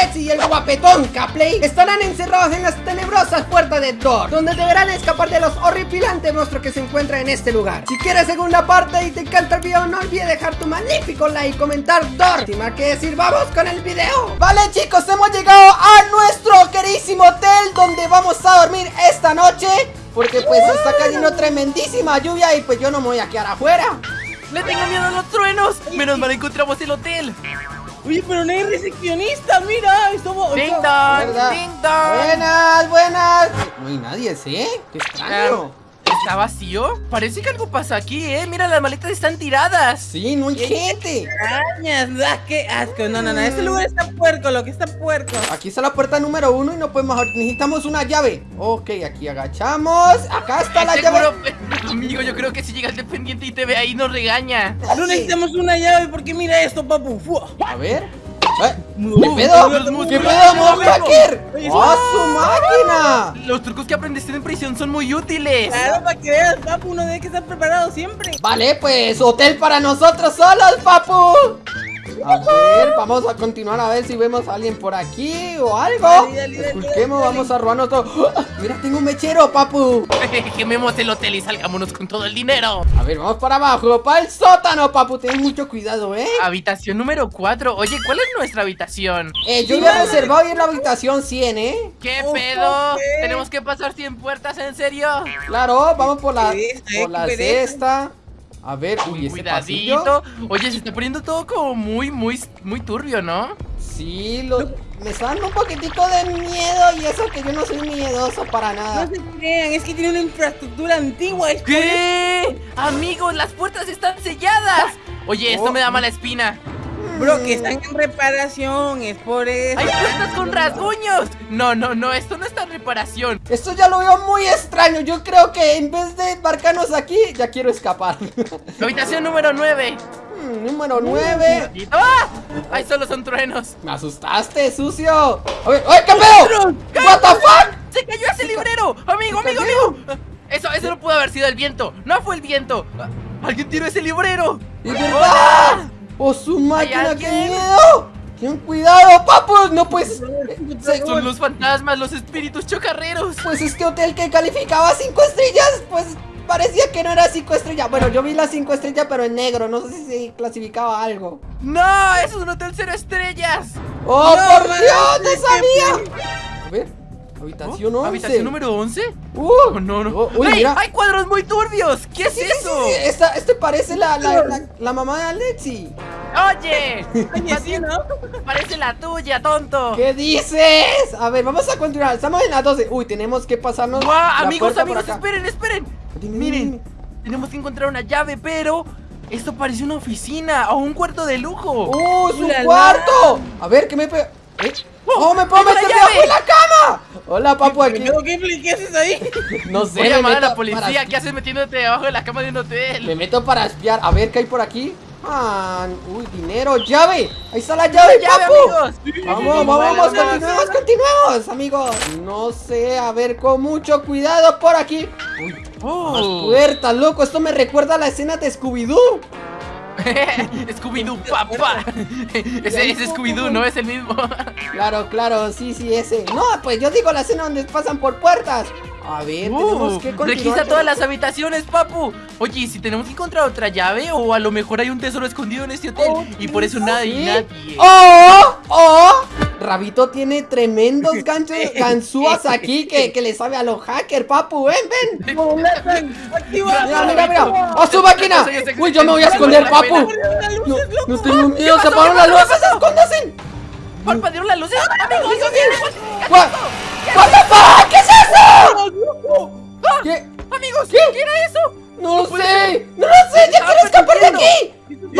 Alexi y el guapetón Capley estarán encerrados en las tenebrosas puertas de Thor, donde deberán escapar de los horripilantes monstruos que se encuentran en este lugar. Si quieres segunda parte y te encanta el video, no olvides dejar tu magnífico like y comentar Thor. Sin más que decir, vamos con el video. Vale chicos, hemos llegado a nuestro queridísimo hotel donde vamos a dormir esta noche. Porque pues está cayendo tremendísima lluvia y pues yo no me voy a quedar afuera. ¡Le tengo miedo a los truenos! Menos mal encontramos el hotel. Oye, pero no hay recepcionista, mira, estamos... ¡Ding dong! ¡Ding dong! Buenas, buenas. No hay nadie, ¿sí? Qué extraño. ¿Está vacío? Parece que algo pasa aquí, ¿eh? Mira, las maletas están tiradas. Sí, no hay gente. Arañas, ah, qué asco. No, no, no, este lugar está puerco, lo que está puerco. Aquí está la puerta número uno y no podemos Necesitamos una llave. Ok, aquí agachamos. Acá está la llave. Seguro, amigo, yo creo que si llega el dependiente y te ve ahí nos regaña. No necesitamos una llave porque mira esto, papu. A ver. ¿Eh? ¿Qué pedo? ¿Qué pedo, Mohacker? ¡Oh, su máquina! Los trucos que aprendiste en prisión son muy útiles. Claro, para que veas, papu, uno debe que estar preparado siempre. Vale, pues, hotel para nosotros solos, papu. A ver, vamos a continuar a ver si vemos a alguien por aquí o algo. Esculquemos, vamos a robarnos todo. Mira, tengo un mechero, papu. Quememos el hotel y salgámonos con todo el dinero. A ver, vamos para abajo, para el sótano, papu. Ten mucho cuidado, ¿eh? Habitación número 4. Oye, ¿cuál es nuestra habitación? Eh, yo había reservado ir a la habitación 100, ¿eh? ¿Qué pedo? ¿Tenemos que pasar 100 puertas, en serio? Claro, vamos por la, por la sexta. A ver, uy, ese Cuidadito. Oye, se está poniendo todo como muy, muy, muy turbio, ¿no? Sí, lo, me está dando un poquitico de miedo y eso que yo no soy miedoso para nada. No se crean, es que tiene una infraestructura antigua. ¿Qué? Amigos, las puertas están selladas. Oye, esto me da mala espina. Bro, que están en reparación, es por eso. ¡Hay puertas con rasguños! No, no, no, esto no está en reparación. Esto ya lo veo muy extraño. Yo creo que en vez de embarcarnos aquí, ya quiero escapar. Habitación número 9. Hmm, número 9. ¡Ah! ¡Ay, solo son truenos! Me asustaste, sucio. A ver, ¡ay, qué pedo! ¿What the fuck? ¡Se cayó ese librero! ¡Amigo, amigo, amigo! Eso, eso no pudo haber sido el viento. No fue el viento. ¡Alguien tiró ese librero! ¡Es verdad! ¡Oh, su máquina, qué miedo! ¡Ten cuidado, papus! No pues... Son los fantasmas, los espíritus chocarreros. Pues este hotel que calificaba 5 estrellas, pues parecía que no era 5 estrellas. Bueno, yo vi las 5 estrellas, pero en negro. No sé si se clasificaba algo. ¡No! ¡Eso es un hotel cero estrellas! ¡Oh, por Dios! ¡No sabía! A ver. Habitación 11. ¿Habitación número 11? Uh, oh, no, no. Oh, uy, mira. ¡Hay cuadros muy turbios! ¿Qué es eso? Sí, esta, este parece la, la, la, la, mamá de Alexi. Oye, Oye, ¿no? Parece la tuya, tonto. ¿Qué dices? A ver, vamos a continuar. Estamos en las 12. Uy, tenemos que pasarnos. ¡Guau! amigos, amigos, esperen, esperen. Dime, Miren, dime. tenemos que encontrar una llave, pero esto parece una oficina o un cuarto de lujo. ¡Uh, su cuarto! A ver, ¿qué me pega? ¿Eh? ¡Oh, me puedo meter debajo de la cama! Hola, papu, aquí. ¿Qué, ¿Qué haces ahí? No sé. Voy a llamar a la policía. ¿Qué haces metiéndote debajo de la cama de un hotel? Me meto para espiar. A ver, ¿qué hay por aquí? Ah, uy, dinero, llave. Ahí está la llave, ¡La llave, papu. amigos! Vamos, vamos, continuemos, continuemos, amigos. No sé, a ver, con mucho cuidado por aquí. Uy, oh. más puertas, loco. Esto me recuerda a la escena de Scooby-Doo. Scooby-Doo, papá. ese es Scooby-Doo, no es el mismo. claro, claro, sí, sí, ese. No, pues yo digo la escena donde pasan por puertas. A ver, tenemos que continuar. Todas las habitaciones, papu. Oye, si tenemos que encontrar otra llave o a lo mejor hay un tesoro escondido en este hotel Oh, y por eso nadie. ¡Oh! ¡Oh! Rabito tiene tremendos ganchos ganzúas aquí que, que le sabe a los hackers, papu. Ven, ven. Mira, mira, mira. ¡A su máquina! Uy, yo me voy a esconder, papu. No, no tengo miedo, se apagaron las luces, escóndanse. ¿Parpadearon las luces? Amigos, What? What the fuck? ¿Qué es eso? ¿Qué? amigos, ¿Qué? ¿qué era eso? No sé. No lo sé, ya quiero escapar de aquí.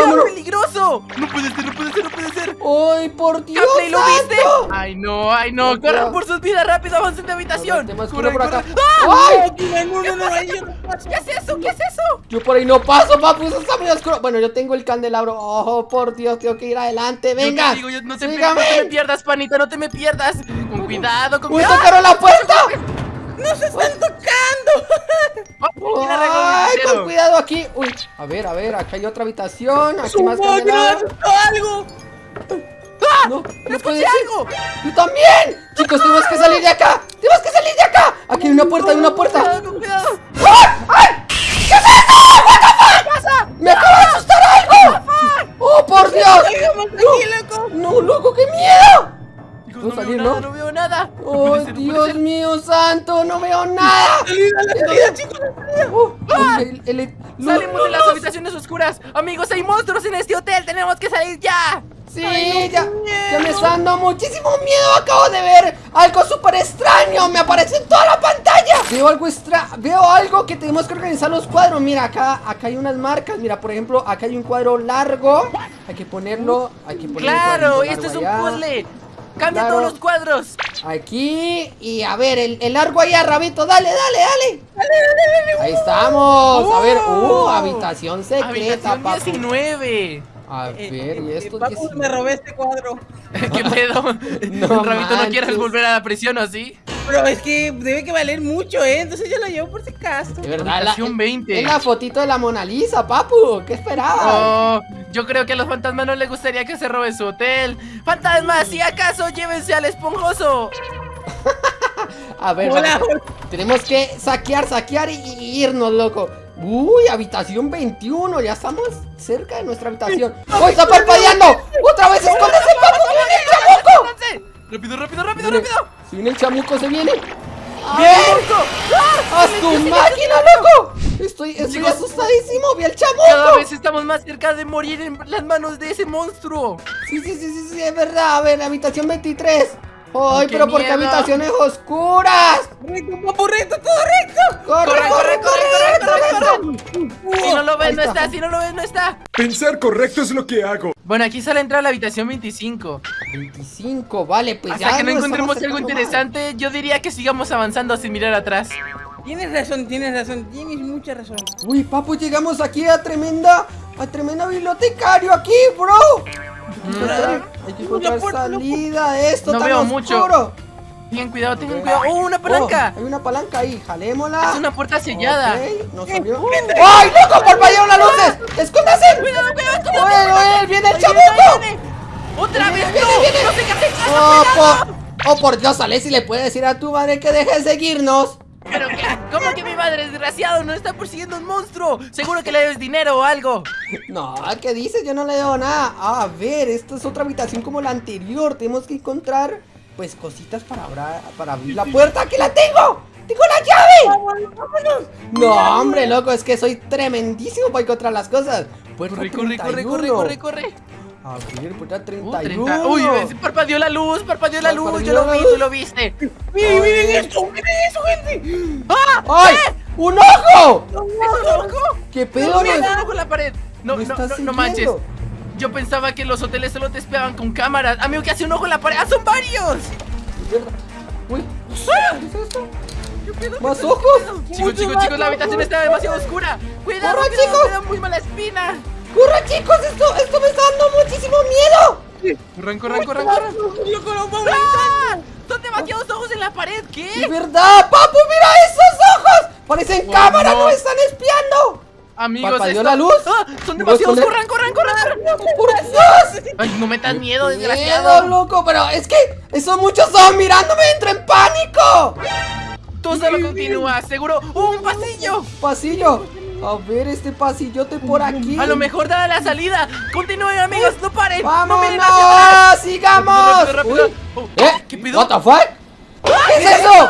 ¡Era Vámonos. peligroso! No puede ser, no puede ser, no puede ser. ¡Ay, por Dios Capley, ¿lo viste? Ay, no, ay, no. No, Corran por sus vidas rápido, avancen de habitación. Tenemos que Corran, por acá. ¡Ah! ¡Ay! No, no, no, ahí yo no paso. ¿Qué es eso? ¿Qué es eso? Yo por ahí no paso, papu, eso está muy oscuro. Bueno, yo tengo el candelabro. Oh, por Dios, tengo que ir adelante. Yo Venga. te digo, yo- no, te, no te me pierdas, panita, no te me pierdas. Con cuidado, con ¡Uy, cuidado. tocaron la puerta! ¡No se están tocando! ¿Quién arregló el ¡Ay, con cuidado aquí! Uy, a ver, a ver, acá hay otra habitación. Aquí ¡Su más algo! No, no puede ¡Escuché ser. algo! ¡Yo también! Chicos, tenemos que salir de acá. ¡Tenemos que salir de acá! Aquí hay una puerta, hay una puerta. Cuidado. ¡Ay! ¡Ay! ¿Qué es eso? ¿What the fuck? ¡Me acaba de asustar algo! ¡Oh, por Dios! ¡No, loco, qué miedo! Chicos, ¿Puedo no salir, veo nada, no veo nada. ¡Oh, ser, Dios mío santo! ¡No veo nada! Salida, la salida, chicos. la salida. El- el- el- Salimos de las habitaciones oscuras. Amigos, hay monstruos en este hotel. Tenemos que salir ya. Sí, ya, ya me está dando muchísimo miedo. Acabo de ver algo súper extraño. Me aparece en toda la pantalla. Veo algo extra, veo algo que tenemos que organizar los cuadros. Mira, acá, acá hay unas marcas. Mira, por ejemplo, acá hay un cuadro largo. Hay que ponerlo, hay que ponerlo. Claro, esto es un puzzle. Cambia Claro. todos los cuadros. Aquí y a ver, el, el largo ahí a Rabito. Dale, dale, dale. Ahí estamos. A ver, uh, Oh. habitación secreta, Habitación papu. 19. A Eh, ver, y eh, esto Papu, 19. me robé este cuadro. ¿Qué pedo? No Rabito, ¿no quieres volver a la prisión o así? Pero es que debe que valer mucho, ¿eh? Entonces yo lo llevo por si acaso. De verdad, la, Habitación 20. es la fotito de la Mona Lisa, papu. ¿Qué esperabas? Oh, yo creo que a los fantasmas no les gustaría que se robe su hotel. Fantasmas, si acaso llévense al esponjoso. A ver, Hola, tenemos que saquear, saquear y, y irnos, loco. Uy, habitación 21. Ya estamos cerca de nuestra habitación. ¡Oh, está parpadeando! ¡Otra vez escóndese, papu! ¡Que viene el chamuco! ¡Rápido, rápido, rápido, rápido! Si viene el chamuco, se viene. ¡Bien! ¡Ah! ¡Haz tu máquina, loco! Estoy, estoy Chicos. asustadísimo. ¡Vi Cada chamuco! vez estamos más cerca de morir en las manos de ese monstruo. Sí, sí, sí, sí, sí, es verdad. A ver, la habitación 23. ¡Ay, ¡Qué pero por qué habitaciones oscuras! Recto, papu, recto, todo recto. ¡Corre, Corre, corre, corre, corre, Ahí no está. está. Si no lo ves, no está. Pensar correcto es lo que hago. Bueno, aquí sale a entrar a la habitación 25. 25, vale, pues Hasta ya que no encontremos algo interesante, yo diría que sigamos avanzando sin mirar atrás. Tienes razón, tienes razón, tienes mucha razón. Uy, papu, llegamos aquí a tremenda, a tremenda bibliotecario aquí, bro. Hay que encontrar salida de esto No tan veo oscuro. Tengan cuidado, tengan cuidado. ¡Oh, una palanca! Oh, hay una palanca ahí, jalémosla. Es una puerta sellada. Ok, nos abrió. ¡Ay, loco! ¡Parpadearon las luces! ¡Escóndase! ¡Cuidado, cuidado, cuidado! ¡Bueno, él! ¡Viene el viene! ¡Otra Viene, vez! viene, ¡No! viene. ¡No casen! ¡Oh, por, oh, por Dios, Alessi! ¿Le puede decir a tu madre que deje de seguirnos? ¿Pero qué? ¿Cómo que mi madre, desgraciado, no está persiguiendo un monstruo? Seguro que le debes dinero o algo. No, ¿qué dices? Yo no le debo nada. A ver, esta es otra habitación como la anterior. Tenemos que encontrar, pues, cositas para, abrir la puerta. ¡Aquí la tengo! ¡Tengo la llave! Vámonos. No, hombre, loco, es que soy tremendísimo para encontrar las cosas. Puerta Corre, corre, corre, 31. corre, corre, corre. A ver, puerta Uh, 31. 30. Uy, parpadeó la luz, parpadeó la luz. Yo lo vi, tú lo viste. Miren, miren esto, miren eso, gente. ¡Ah! ¡Ay! ¡Un ojo! ¿Es un ojo? ¿Qué pedo? No, No. No, ¿Me no, estás no, no manches. Yo pensaba que los hoteles solo te espiaban con cámaras. Amigo, que hace un ojo en la pared. ¡Ah, son varios! Uy, ¿qué es esto? ¿Más ojos? Chicos, chicos, chicos, la habitación está demasiado oscura. Cuidado, Corran, cuidado, chicos. me da muy mala espina. ¡Corre, chicos! Esto, esto me está dando muchísimo miedo. Corran, corran, corran, corran. Loco, vamos ¡Ah! Son demasiados ojos en la pared, ¡De ¿qué? verdad! ¡Papu, mira esos ojos! ¡Parecen cámaras! no. ¡Nos están espiando! Amigos, ¿Parpadeó la luz? ¡Ah! Son ¿Me demasiados, corran, corran, corran. ¡Por Dios! Ay, no metas miedo, Miedo, desgraciado. loco! Pero es que esos muchos ojos mirándome entro en pánico. Tú solo continúa, seguro. ¡Oh, un pasillo! Pasillo. A ver este pasillote por aquí. A lo mejor da la salida. Continúen, amigos, no paren. No miren hacia atrás. ¡Sigamos! Rápido, rápido, Uy. rápido. Oh, ¿Eh? ¿Qué pedo? ¿What the fuck? ¿Qué es eso?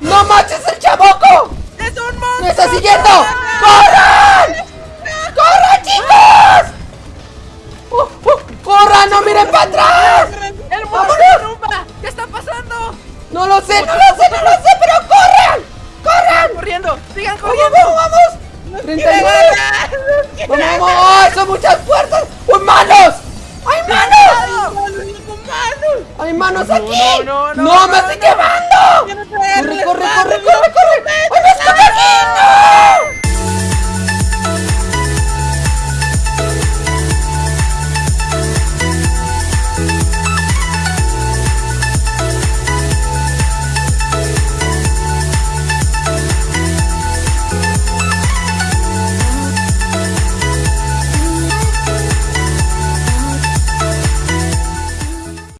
¡No manches el chaboco! ¡Es un monstruo! ¡Me está siguiendo! No lo sé, no lo sé, no lo sé, pero corran. ¡Corran! ¡Corriendo! ¡Sigan ¡Vamos, corriendo! vamos, vamos! ¡39! ¡Vamos, vamos! ¡Ay, son muchas puertas! ¡Uy, manos! ¡Hay manos! ¡Hay manos aquí! no, no, ¡No, no, me estoy quemando! ¡Corre, corre, corre, corre, corre! ¡Ay, me esconde aquí! ¡No!